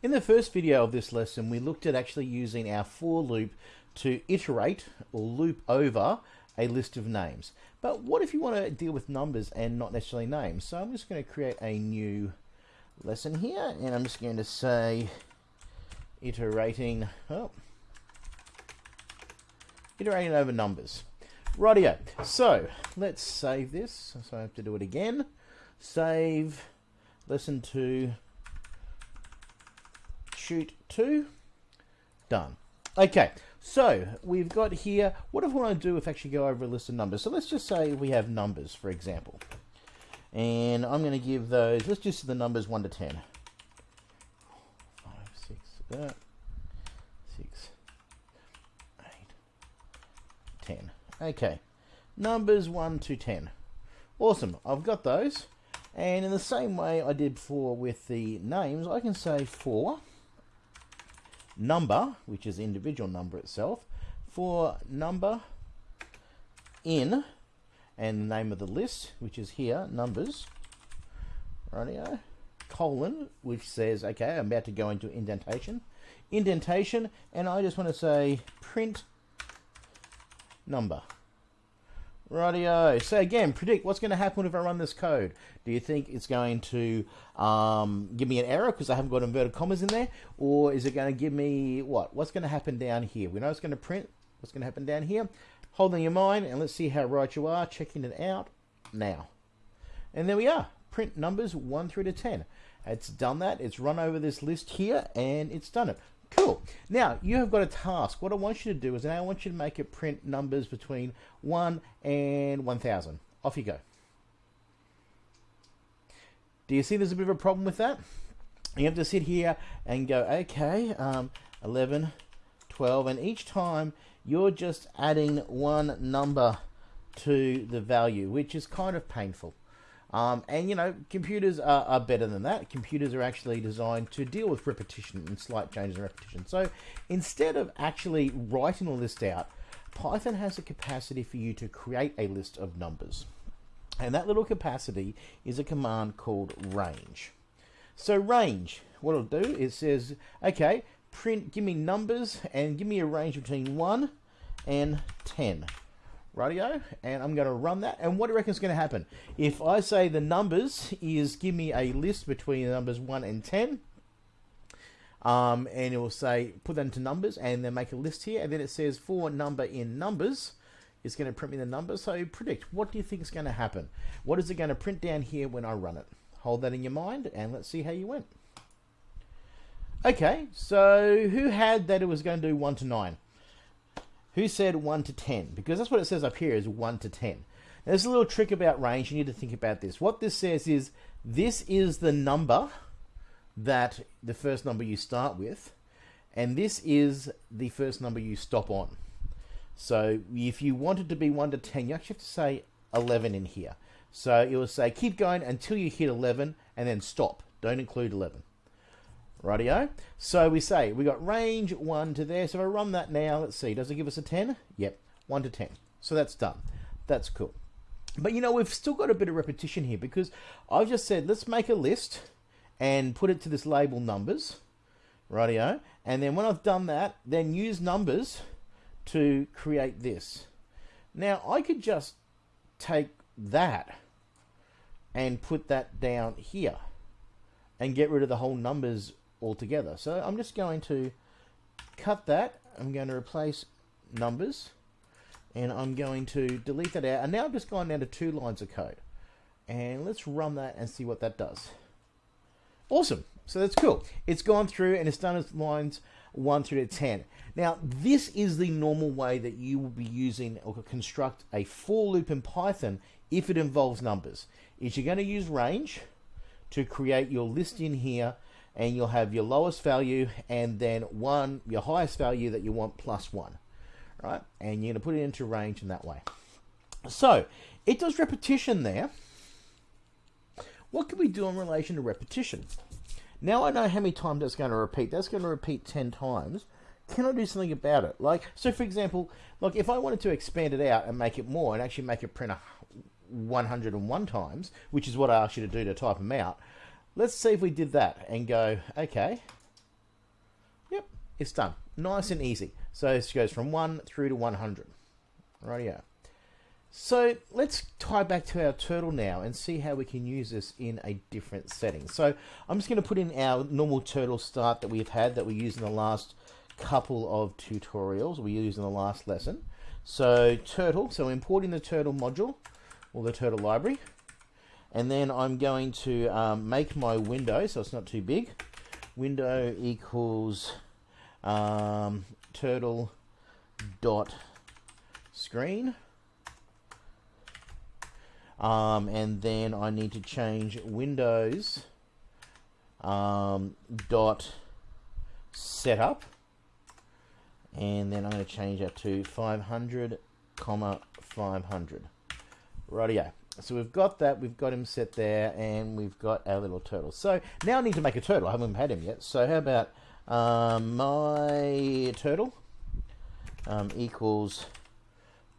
In the first video of this lesson, we looked at actually using our for loop to iterate or loop over a list of names. But what if you want to deal with numbers and not necessarily names? So I'm just going to create a new lesson here, and I'm just going to say iterating, oh, iterating over numbers. Rightio. So let's save this. So I have to do it again. Save lesson two shoot two. Done. Okay, so we've got here, what if we want to do if actually go over a list of numbers? So let's just say we have numbers, for example. And I'm going to give those, let's just the numbers 1 to 10. 5, 6, uh, 6, 8, 10. Okay, numbers 1 to 10. Awesome, I've got those. And in the same way I did before with the names, I can say 4 number, which is individual number itself, for number in, and the name of the list, which is here, numbers, radio, colon, which says, okay, I'm about to go into indentation, indentation, and I just want to say print number. Rightio. So again, predict what's going to happen if I run this code. Do you think it's going to um, give me an error because I haven't got inverted commas in there? Or is it going to give me what? What's going to happen down here? We know it's going to print. What's going to happen down here? Hold Holding your mind and let's see how right you are. Checking it out now. And there we are. Print numbers 1 through to 10. It's done that. It's run over this list here and it's done it. Cool. Now, you have got a task. What I want you to do is now I want you to make it print numbers between 1 and 1000. Off you go. Do you see there's a bit of a problem with that? You have to sit here and go, okay, um, 11, 12, and each time you're just adding one number to the value, which is kind of painful. Um, and you know, computers are, are, better than that. Computers are actually designed to deal with repetition and slight changes in repetition. So instead of actually writing a list out, Python has a capacity for you to create a list of numbers. And that little capacity is a command called range. So range, what it'll do is says, okay, print, give me numbers and give me a range between 1 and 10 radio and I'm going to run that. And what do you reckon is going to happen? If I say the numbers is give me a list between the numbers 1 and 10 um, and it will say put that into numbers and then make a list here and then it says for number in numbers it's going to print me the number. so predict what do you think is going to happen? What is it going to print down here when I run it? Hold that in your mind and let's see how you went. Okay so who had that it was going to do 1 to 9 who said 1 to 10? Because that's what it says up here is 1 to 10. Now, there's a little trick about range. You need to think about this. What this says is this is the number that the first number you start with, and this is the first number you stop on. So if you wanted to be 1 to 10, you actually have to say 11 in here. So it will say keep going until you hit 11 and then stop. Don't include 11. Rightio. So we say we got range 1 to there. So if I run that now, let's see, does it give us a 10? Yep, 1 to 10. So that's done. That's cool. But you know, we've still got a bit of repetition here because I've just said, let's make a list and put it to this label numbers. Rightio. And then when I've done that, then use numbers to create this. Now, I could just take that and put that down here and get rid of the whole numbers altogether. So I'm just going to cut that. I'm going to replace numbers and I'm going to delete that out. And now I've just gone down to two lines of code. And let's run that and see what that does. Awesome. So that's cool. It's gone through and it's done as lines 1 through to 10. Now, this is the normal way that you will be using or construct a for loop in Python if it involves numbers. Is you're going to use range to create your list in here and you'll have your lowest value and then one your highest value that you want plus one right? And you're going to put it into range in that way. So it does repetition there. What can we do in relation to repetition? Now I know how many times that's going to repeat. That's going to repeat 10 times. Can I do something about it? Like so for example like if I wanted to expand it out and make it more and actually make it print 101 times which is what I asked you to do to type them out Let's see if we did that and go, okay, Yep, it's done. Nice and easy. So this goes from 1 through to 100. Rightio. So let's tie back to our turtle now and see how we can use this in a different setting. So I'm just going to put in our normal turtle start that we've had that we used in the last couple of tutorials we used in the last lesson. So turtle, so importing the turtle module or the turtle library. And then I'm going to um, make my window so it's not too big. Window equals um, turtle dot screen. Um, and then I need to change Windows um, dot setup. And then I'm going to change that to 500 comma 500 rightio so we've got that we've got him set there and we've got our little turtle so now I need to make a turtle I haven't had him yet so how about um, my turtle um, equals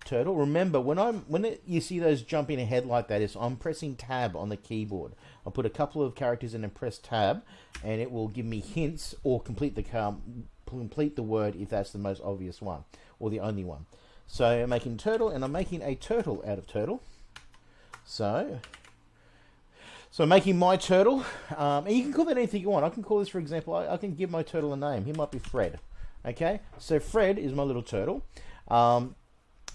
turtle. Remember, when I'm when it, you see those jumping ahead like that, is I'm pressing tab on the keyboard. I'll put a couple of characters in and press tab, and it will give me hints or complete the complete the word if that's the most obvious one or the only one. So I'm making turtle, and I'm making a turtle out of turtle. So. So making my turtle, um, and you can call that anything you want. I can call this, for example, I, I can give my turtle a name. He might be Fred. Okay, so Fred is my little turtle. Um,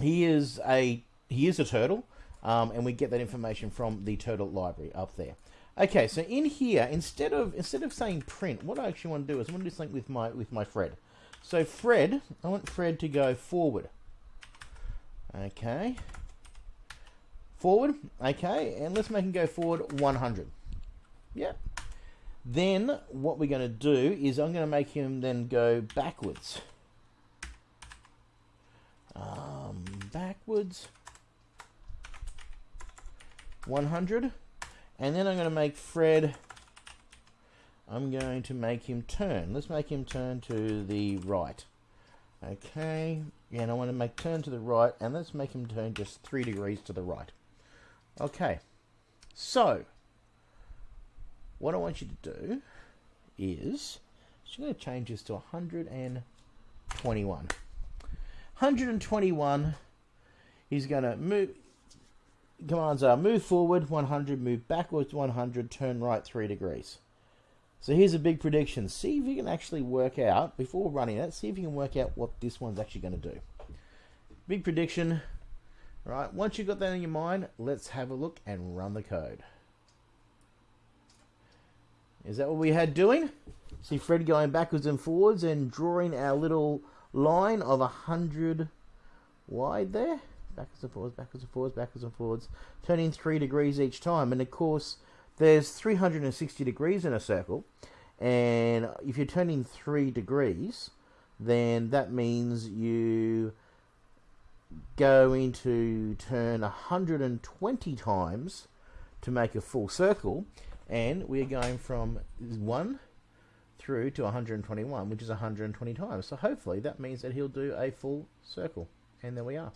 he is a he is a turtle, um, and we get that information from the turtle library up there. Okay, so in here, instead of instead of saying print, what I actually want to do is I want to do something with my with my Fred. So Fred, I want Fred to go forward. Okay. Forward. Okay, and let's make him go forward 100. Yep. Then what we're going to do is I'm going to make him then go backwards um, backwards 100 and then I'm going to make Fred I'm going to make him turn let's make him turn to the right okay and I want to make turn to the right and let's make him turn just three degrees to the right okay so what I want you to do is I'm going to change this to 121 121. He's going to move. Commands are move forward 100, move backwards 100, turn right 3 degrees. So here's a big prediction. See if you can actually work out, before running it, see if you can work out what this one's actually going to do. Big prediction. Right, once you've got that in your mind, let's have a look and run the code. Is that what we had doing? See Fred going backwards and forwards and drawing our little line of 100 wide there. Backwards and forwards, backwards and forwards, backwards and forwards. Turning 3 degrees each time. And of course, there's 360 degrees in a circle. And if you're turning 3 degrees, then that means you going to turn 120 times to make a full circle and we're going from 1 through to 121, which is 120 times. So hopefully that means that he'll do a full circle. And there we are.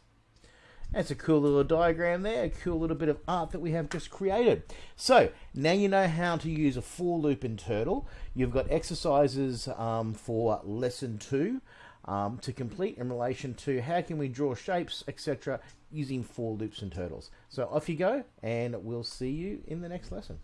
That's a cool little diagram there, a cool little bit of art that we have just created. So now you know how to use a for loop in Turtle. You've got exercises um, for lesson two um, to complete in relation to how can we draw shapes, etc., using for loops and turtles. So off you go, and we'll see you in the next lesson.